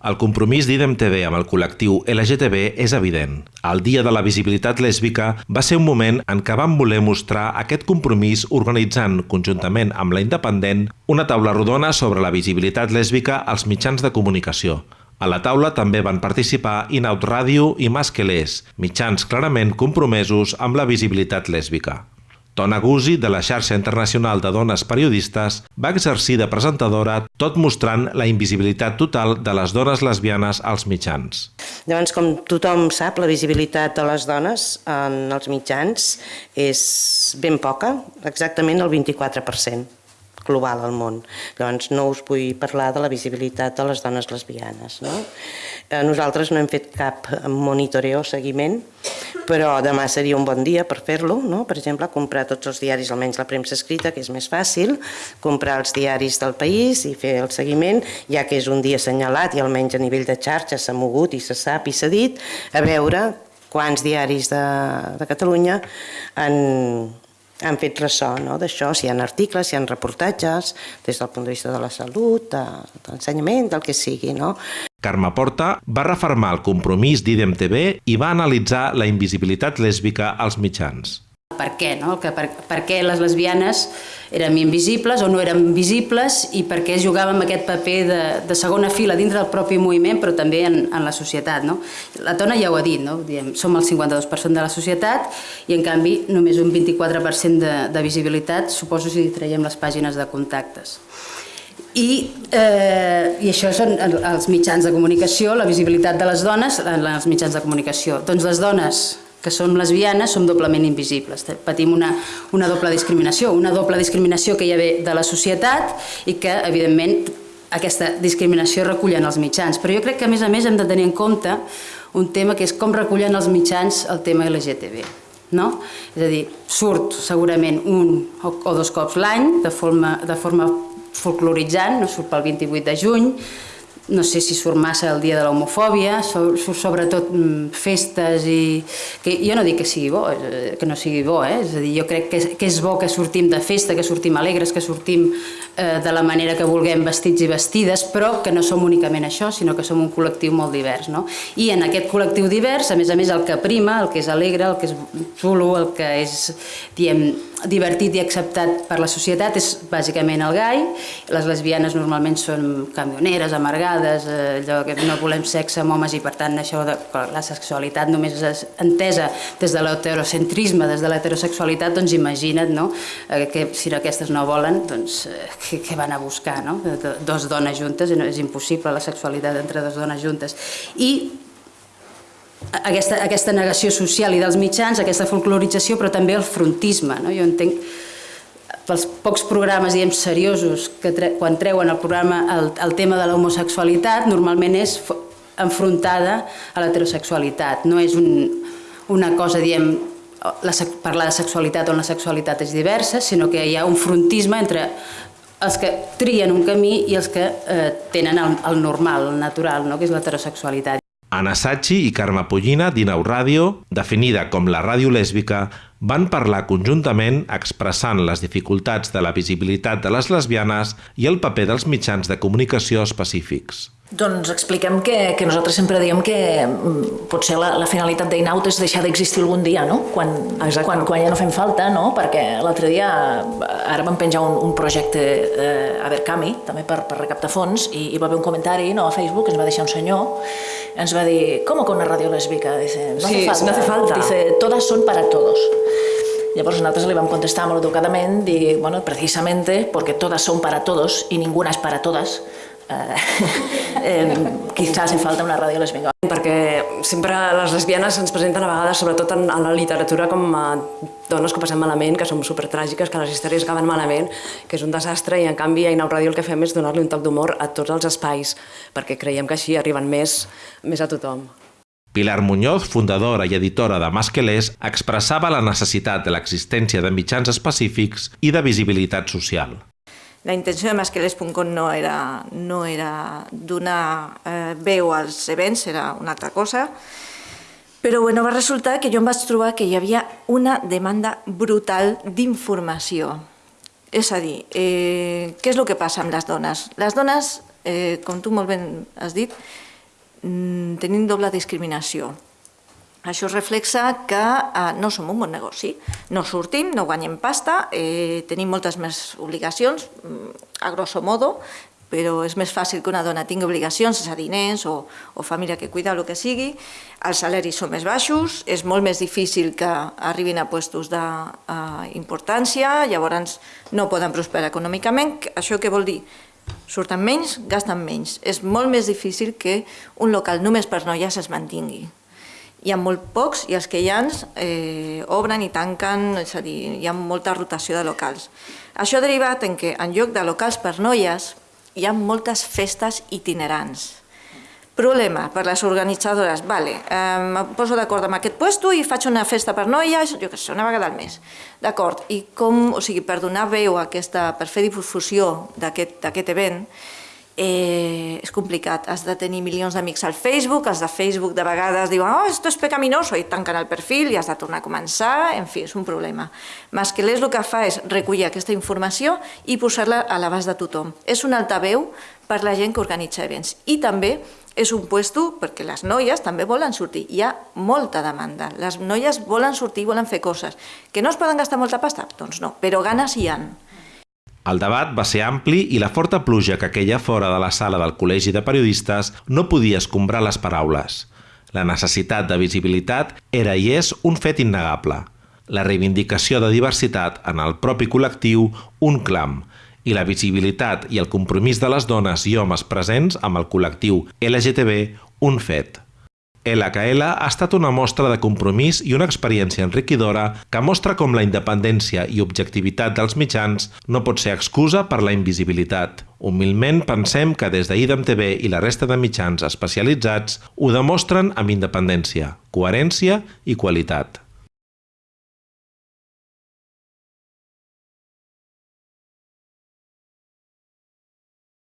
El compromís d'IDEM TV amb el col·lectiu LGTB és evident. El Dia de la Visibilitat Lèsbica va ser un moment en què vam voler mostrar aquest compromís organitzant, conjuntament amb la Independent, una taula rodona sobre la visibilitat lèsbica als mitjans de comunicació. A la taula també van participar Inaut Ràdio i Masquelers, mitjans clarament compromesos amb la visibilitat lèsbica. Tona Guzzi, de la xarxa internacional de dones periodistes, va exercir de presentadora tot mostrant la invisibilitat total de les dones lesbianes als mitjans. Llavors, com tothom sap, la visibilitat de les dones en els mitjans és ben poca, exactament el 24% global al món. Llavors no us vull parlar de la visibilitat de les dones lesbianes. No? Eh, nosaltres no hem fet cap monitoreo o seguiment, però demà seria un bon dia per fer-lo, no? per exemple, comprar tots els diaris, almenys la premsa escrita, que és més fàcil, comprar els diaris del país i fer el seguiment, ja que és un dia assenyalat i almenys a nivell de xarxa s'ha mogut i se sap i s'ha dit, a veure quants diaris de, de Catalunya han, han fet ressò no? d'això, si hi ha articles, si hi ha reportatges, des del punt de vista de la salut, de, de l'ensenyament, del que sigui. No? Carme Porta va reformar el compromís d'IDEM TV i va analitzar la invisibilitat lèsbica als mitjans per què, no? que per, per què les lesbianes érem invisibles o no érem visibles i per què jugàvem aquest paper de, de segona fila dintre del propi moviment però també en, en la societat. No? La Tona ja ho ha dit, no? Diem, som el 52% de la societat i en canvi només un 24% de, de visibilitat, suposo si traiem les pàgines de contactes. I, eh, I això són els mitjans de comunicació, la visibilitat de les dones en els mitjans de comunicació. Doncs les dones que som lesbianes som doblement invisibles. Patim una, una doble discriminació, una doble discriminació que hi ha de la societat i que, evidentment, aquesta discriminació recullen els mitjans. Però jo crec que, a més a més, hem de tenir en compte un tema que és com recullen els mitjans el tema LGTB. No? És a dir, surt segurament un o, o dos cops l'any de forma, de forma folcloritzant, no surt pel 28 de juny, no sé si surt massa el dia de l'homofòbia, surt sobretot mm, festes i... Que jo no dic que sigui bo, eh, que no sigui bo, eh? és a dir, jo crec que és, que és bo que sortim de festa, que sortim alegres, que sortim eh, de la manera que vulguem vestits i vestides, però que no som únicament això, sinó que som un col·lectiu molt divers. No? I en aquest col·lectiu divers, a més a més, el que prima, el que és alegre, el que és xulo, el que és, diem, divertit i acceptat per la societat és bàsicament el gai. Les lesbianes normalment són camioneres, amargades, eh, allò que no volem sexe amb homes i per tant això de la sexualitat només és entesa des de l'heterocentrisme, des de l'heterosexualitat, doncs imagina't no? Eh, que si aquestes no volen, doncs eh, què, van a buscar? No? Dos dones juntes, és impossible la sexualitat entre dues dones juntes. I aquesta, aquesta negació social i dels mitjans, aquesta folclorització, però també el frontisme. No? Jo entenc pels pocs programes diem seriosos que tre quan treuen el programa el, el tema de l'homosexualitat normalment és enfrontada a l'heterosexualitat, no és un, una cosa, diem, la, parlar de sexualitat on la sexualitat és diversa, sinó que hi ha un frontisme entre els que trien un camí i els que eh, tenen el, el normal, el natural, no? que és l'heterosexualitat. Anna Sachi i Carme Pollina d'Inau Ràdio, definida com la ràdio lèsbica, van parlar conjuntament expressant les dificultats de la visibilitat de les lesbianes i el paper dels mitjans de comunicació específics. Doncs expliquem que, que nosaltres sempre diem que mm, potser la, la finalitat d'Inaut és deixar d'existir algun dia, no? Quan, quan, quan ja no fem falta, no? Perquè l'altre dia, ara vam penjar un, un projecte eh, a Berkami, també per, per recaptar fons, i hi va haver un comentari no, a Facebook, ens va deixar un senyor, ens va dir, com que una ràdio lèsbica? Dice, no sí, hace falta. no hace falta. Dice, todas son para todos. Llavors nosaltres li vam contestar molt educadament, dir, bueno, precisamente porque todas son para todos y ninguna es para todas, eh, eh, quizás hi falta una ràdio lesbiana. Perquè sempre les lesbianes ens presenten a vegades, sobretot en, en la literatura, com a dones que passem malament, que som supertràgiques, que les històries acaben malament, que és un desastre, i en canvi a Inau Ràdio el que fem és donar-li un toc d'humor a tots els espais, perquè creiem que així arriben més, més a tothom. Pilar Muñoz, fundadora i editora de Masquelers, expressava la necessitat de l'existència de mitjans específics i de visibilitat social. La intenció de masquelers.com no era, no era donar eh, veu als events, era una altra cosa, però bueno, va resultar que jo em vaig trobar que hi havia una demanda brutal d'informació. És a dir, eh, què és el que passa amb les dones? Les dones, eh, com tu molt ben has dit, mm, tenim doble discriminació. Això reflexa que eh, no som un bon negoci, no sortim, no guanyem pasta, eh, tenim moltes més obligacions, mm, a grosso modo, però és més fàcil que una dona tingui obligacions, és a dir, nens o, o família que cuida, el que sigui, els salaris són més baixos, és molt més difícil que arribin a puestos d'importància, uh, llavors no poden prosperar econòmicament. Això què vol dir? Surten menys, gasten menys. És molt més difícil que un local només per noies es mantingui hi ha molt pocs i els que hi ha eh, obren i tanquen, és a dir, hi ha molta rotació de locals. Això ha derivat en que en lloc de locals per noies hi ha moltes festes itinerants. Problema per les organitzadores, vale, eh, em poso d'acord amb aquest puesto i faig una festa per noies, jo què sé, una vegada al mes. D'acord, i com, o sigui, per donar veu a aquesta, per fer difusió d'aquest event, eh, és complicat. Has de tenir milions d'amics al Facebook, els de Facebook de vegades diuen oh, esto es pecaminoso i tanquen el perfil i has de tornar a començar, en fi, és un problema. Masquelés el que fa és recollir aquesta informació i posar-la a l'abast de tothom. És un altaveu per la gent que organitza events. I també és un puesto perquè les noies també volen sortir. Hi ha molta demanda. Les noies volen sortir, volen fer coses. Que no es poden gastar molta pasta? Doncs no, però ganes hi han. El debat va ser ampli i la forta pluja que queia fora de la sala del Col·legi de Periodistes no podia escombrar les paraules. La necessitat de visibilitat era i és un fet innegable. La reivindicació de diversitat en el propi col·lectiu, un clam, i la visibilitat i el compromís de les dones i homes presents amb el col·lectiu LGTB, un fet. LKL ha estat una mostra de compromís i una experiència enriquidora que mostra com la independència i objectivitat dels mitjans no pot ser excusa per la invisibilitat. Humilment pensem que des d'IDEM TV i la resta de mitjans especialitzats ho demostren amb independència, coherència i qualitat.